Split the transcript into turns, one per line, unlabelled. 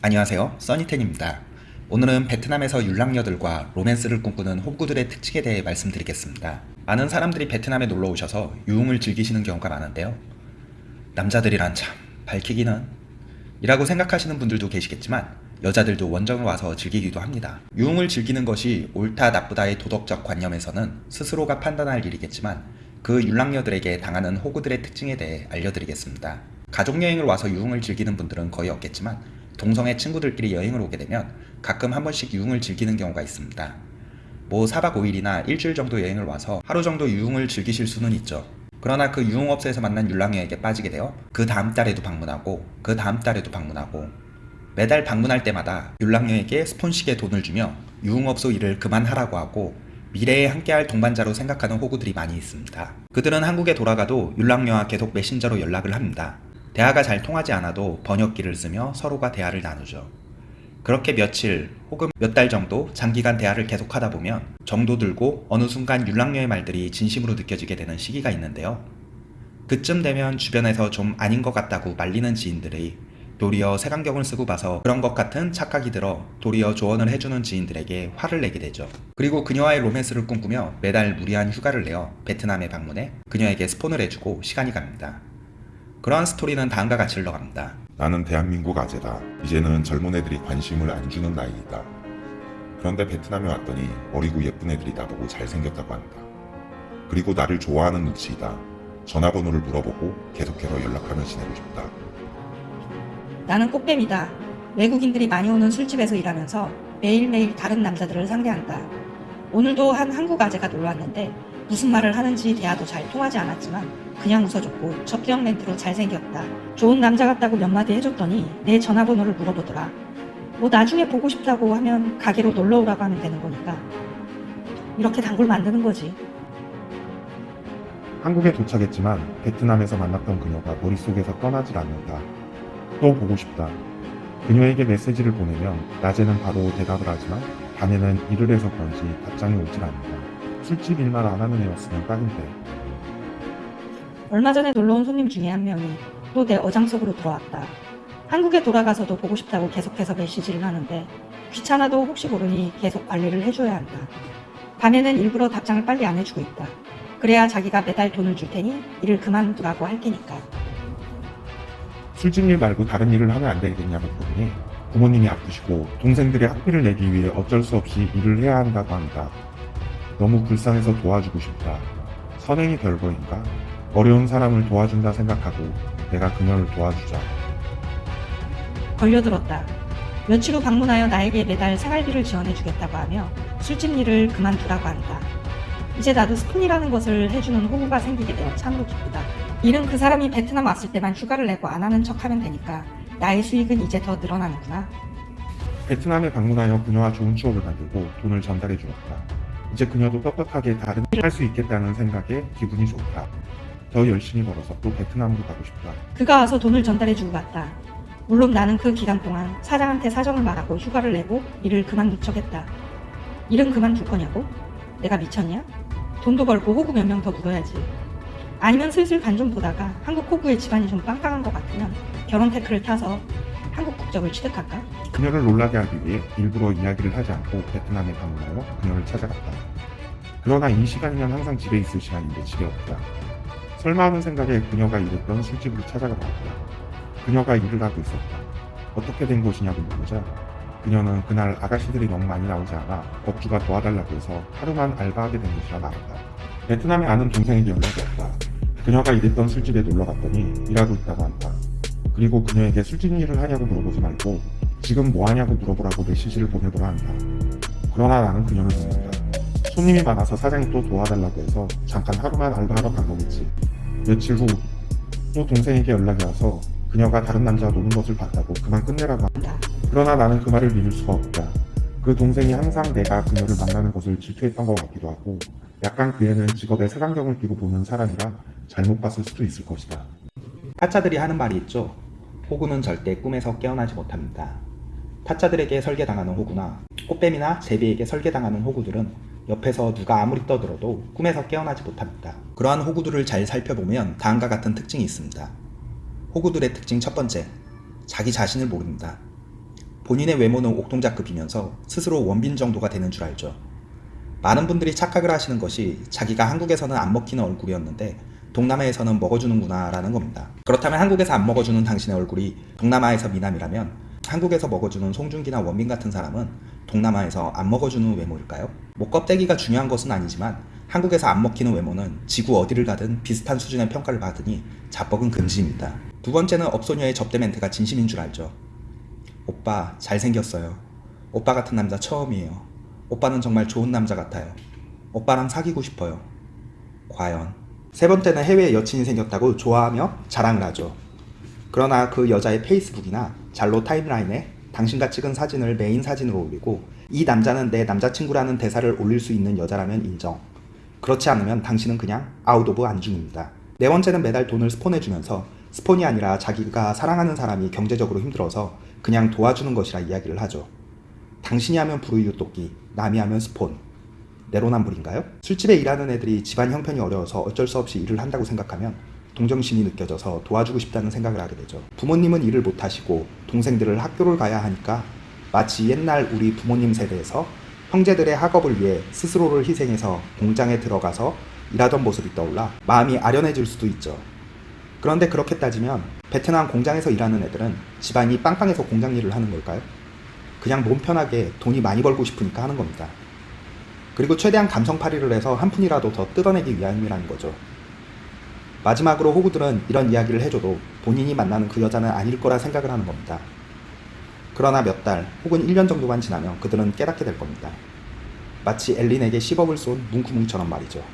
안녕하세요. 써니텐입니다. 오늘은 베트남에서 율랑녀들과 로맨스를 꿈꾸는 호구들의 특징에 대해 말씀드리겠습니다. 많은 사람들이 베트남에 놀러 오셔서 유흥을 즐기시는 경우가 많은데요. 남자들이란 참 밝히기는 이라고 생각하시는 분들도 계시겠지만 여자들도 원정을 와서 즐기기도 합니다. 유흥을 즐기는 것이 옳다 나쁘다의 도덕적 관념에서는 스스로가 판단할 일이겠지만 그 율랑녀들에게 당하는 호구들의 특징에 대해 알려드리겠습니다. 가족여행을 와서 유흥을 즐기는 분들은 거의 없겠지만 동성애 친구들끼리 여행을 오게 되면 가끔 한 번씩 유흥을 즐기는 경우가 있습니다. 뭐 4박 5일이나 일주일 정도 여행을 와서 하루 정도 유흥을 즐기실 수는 있죠. 그러나 그 유흥업소에서 만난 율랑여에게 빠지게 되어 그 다음 달에도 방문하고 그 다음 달에도 방문하고 매달 방문할 때마다 율랑여에게 스폰식의 돈을 주며 유흥업소 일을 그만하라고 하고 미래에 함께할 동반자로 생각하는 호구들이 많이 있습니다. 그들은 한국에 돌아가도 율랑여와 계속 메신저로 연락을 합니다. 대화가 잘 통하지 않아도 번역기를 쓰며 서로가 대화를 나누죠. 그렇게 며칠 혹은 몇 달 정도 장기간 대화를 계속하다 보면 정도 들고 어느 순간 율랑녀의 말들이 진심으로 느껴지게 되는 시기가 있는데요. 그쯤 되면 주변에서 좀 아닌 것 같다고 말리는 지인들이 도리어 색안경을 쓰고 봐서 그런 것 같은 착각이 들어 도리어 조언을 해주는 지인들에게 화를 내게 되죠. 그리고 그녀와의 로맨스를 꿈꾸며 매달 무리한 휴가를 내어 베트남에 방문해 그녀에게 스폰을 해주고 시간이 갑니다. 그러한 스토리는 다음과 같이 흘러갑니다.
나는 대한민국 아재다. 이제는 젊은 애들이 관심을 안 주는 나이이다. 그런데 베트남에 왔더니 어리고 예쁜 애들이 나보고 잘생겼다고 한다. 그리고 나를 좋아하는 눈치이다. 전화번호를 물어보고 계속해서 연락하며 지내고 싶다.
나는 꽃뱀이다. 외국인들이 많이 오는 술집에서 일하면서 매일매일 다른 남자들을 상대한다. 오늘도 한 한국 아재가 놀러 왔는데 무슨 말을 하는지 대화도 잘 통하지 않았지만 그냥 웃어줬고 접경 멘트로 잘생겼다. 좋은 남자 같다고 몇 마디 해줬더니 내 전화번호를 물어보더라. 뭐 나중에 보고 싶다고 하면 가게로 놀러 오라고 하면 되는 거니까. 이렇게 단골 만드는 거지.
한국에 도착했지만 베트남에서 만났던 그녀가 머릿속에서 떠나질 않는다. 또 보고 싶다. 그녀에게 메시지를 보내면 낮에는 바로 대답을 하지만 밤에는 일을 해서 그런지 답장이 오질 않는다. 술집 일만 안 하는 애였으면 딱인데
얼마 전에 놀러 온 손님 중에 한 명이 또 내 어장 속으로 들어왔다. 한국에 돌아가서도 보고 싶다고 계속해서 메시지를 하는데 귀찮아도 혹시 모르니 계속 관리를 해줘야 한다. 밤에는 일부러 답장을 빨리 안 해주고 있다. 그래야 자기가 매달 돈을 줄 테니 일을 그만두라고 할 테니까.
술집 일 말고 다른 일을 하면 안 되겠냐고 물으니 부모님이 아프시고 동생들의 학비를 내기 위해 어쩔 수 없이 일을 해야 한다고 한다. 너무 불쌍해서 도와주고 싶다. 선행이 별거인가? 어려운 사람을 도와준다 생각하고 내가 그녀를 도와주자.
걸려들었다. 며칠 후 방문하여 나에게 매달 생활비를 지원해주겠다고 하며 술집 일을 그만두라고 한다. 이제 나도 스푼이라는 것을 해주는 호구가 생기게 되어 참으로 기쁘다. 일은 그 사람이 베트남 왔을 때만 휴가를 내고 안 하는 척 하면 되니까 나의 수익은 이제 더 늘어나는구나.
베트남에 방문하여 그녀와 좋은 추억을 만들고 돈을 전달해 주었다. 이제 그녀도 떳떳하게 다른 일을 할 수 있겠다는 생각에 기분이 좋다. 더 열심히 벌어서 또 베트남으로 가고 싶다.
그가 와서 돈을 전달해주고 갔다. 물론 나는 그 기간 동안 사장한테 사정을 말하고 휴가를 내고 일을 그만둘 척했다. 일은 그만둘 거냐고? 내가 미쳤냐? 돈도 벌고 호구 몇 명더 묻어야지. 아니면 슬슬 간 좀 보다가 한국 호구의 집안이 좀 빵빵한 것 같으면 결혼 태클을 타서 한국 국적을 취득할까?
그녀를 놀라게 하기 위해 일부러 이야기를 하지 않고 베트남에 방문하여 그녀를 찾아갔다. 그러나 이 시간이면 항상 집에 있을 시간인데 집에 없다. 설마 하는 생각에 그녀가 일했던 술집으로 찾아가 봤다. 그녀가 일을 하고 있었다. 어떻게 된 곳이냐고 물으자 그녀는 그날 아가씨들이 너무 많이 나오지 않아 업주가 도와달라고 해서 하루만 알바하게 된 것이라 말한다. 베트남에 아는 동생에게 연락이 왔다. 그녀가 일했던 술집에 놀러 갔더니 일하고 있다고 한다. 그리고 그녀에게 술집 일을 하냐고 물어보지 말고 지금 뭐 하냐고 물어보라고 메시지를 보내보라 한다. 그러나 나는 그녀를 믿는다. 손님이 많아서 사장이 또 도와달라고 해서 잠깐 하루만 알바하러 간 거겠지. 며칠 후 또 동생에게 연락이 와서 그녀가 다른 남자와 노는 것을 봤다고 그만 끝내라고 한다. 그러나 나는 그 말을 믿을 수가 없다. 그 동생이 항상 내가 그녀를 만나는 것을 질투했던 것 같기도 하고 약간 그 애는 직업에 색안경을 끼고 보는 사람이라 잘못 봤을 수도 있을 것이다.
타짜들이 하는 말이 있죠. 호구는 절대 꿈에서 깨어나지 못합니다. 타짜들에게 설계당하는 호구나 꽃뱀이나 제비에게 설계당하는 호구들은 옆에서 누가 아무리 떠들어도 꿈에서 깨어나지 못합니다. 그러한 호구들을 잘 살펴보면 다음과 같은 특징이 있습니다. 호구들의 특징 첫 번째, 자기 자신을 모릅니다. 본인의 외모는 옥동자급이면서 스스로 원빈 정도가 되는 줄 알죠. 많은 분들이 착각을 하시는 것이 자기가 한국에서는 안 먹히는 얼굴이었는데 동남아에서는 먹어주는구나 라는 겁니다. 그렇다면 한국에서 안 먹어주는 당신의 얼굴이 동남아에서 미남이라면 한국에서 먹어주는 송중기나 원빈 같은 사람은 동남아에서 안 먹어주는 외모일까요? 목 껍데기가 중요한 것은 아니지만 한국에서 안 먹히는 외모는 지구 어디를 가든 비슷한 수준의 평가를 받으니 자뻑은 금지입니다. 두 번째는 업소녀의 접대 멘트가 진심인 줄 알죠. 오빠 잘생겼어요. 오빠 같은 남자 처음이에요. 오빠는 정말 좋은 남자 같아요. 오빠랑 사귀고 싶어요. 과연. 세 번째는 해외에 여친이 생겼다고 좋아하며 자랑을 하죠. 그러나 그 여자의 페이스북이나 잘로 타임라인에 당신과 찍은 사진을 메인 사진으로 올리고 이 남자는 내 남자친구라는 대사를 올릴 수 있는 여자라면 인정. 그렇지 않으면 당신은 그냥 out of 안중입니다. 네 번째는 매달 돈을 스폰해주면서 스폰이 아니라 자기가 사랑하는 사람이 경제적으로 힘들어서 그냥 도와주는 것이라 이야기를 하죠. 당신이 하면 불우이웃 돕기, 남이 하면 스폰. 내로남불인가요? 술집에 일하는 애들이 집안 형편이 어려워서 어쩔 수 없이 일을 한다고 생각하면 동정심이 느껴져서 도와주고 싶다는 생각을 하게 되죠. 부모님은 일을 못하시고 동생들을 학교를 가야 하니까 마치 옛날 우리 부모님 세대에서 형제들의 학업을 위해 스스로를 희생해서 공장에 들어가서 일하던 모습이 떠올라 마음이 아련해질 수도 있죠. 그런데 그렇게 따지면 베트남 공장에서 일하는 애들은 집안이 빵빵해서 공장 일을 하는 걸까요? 그냥 몸 편하게 돈이 많이 벌고 싶으니까 하는 겁니다. 그리고 최대한 감성팔이를 해서 한 푼이라도 더 뜯어내기 위함이라는 거죠. 마지막으로 호구들은 이런 이야기를 해줘도 본인이 만나는 그 여자는 아닐 거라 생각을 하는 겁니다. 그러나 몇 달 혹은 1년 정도만 지나면 그들은 깨닫게 될 겁니다. 마치 엘린에게 10억을 쏜 뭉쿠뭉처럼 말이죠.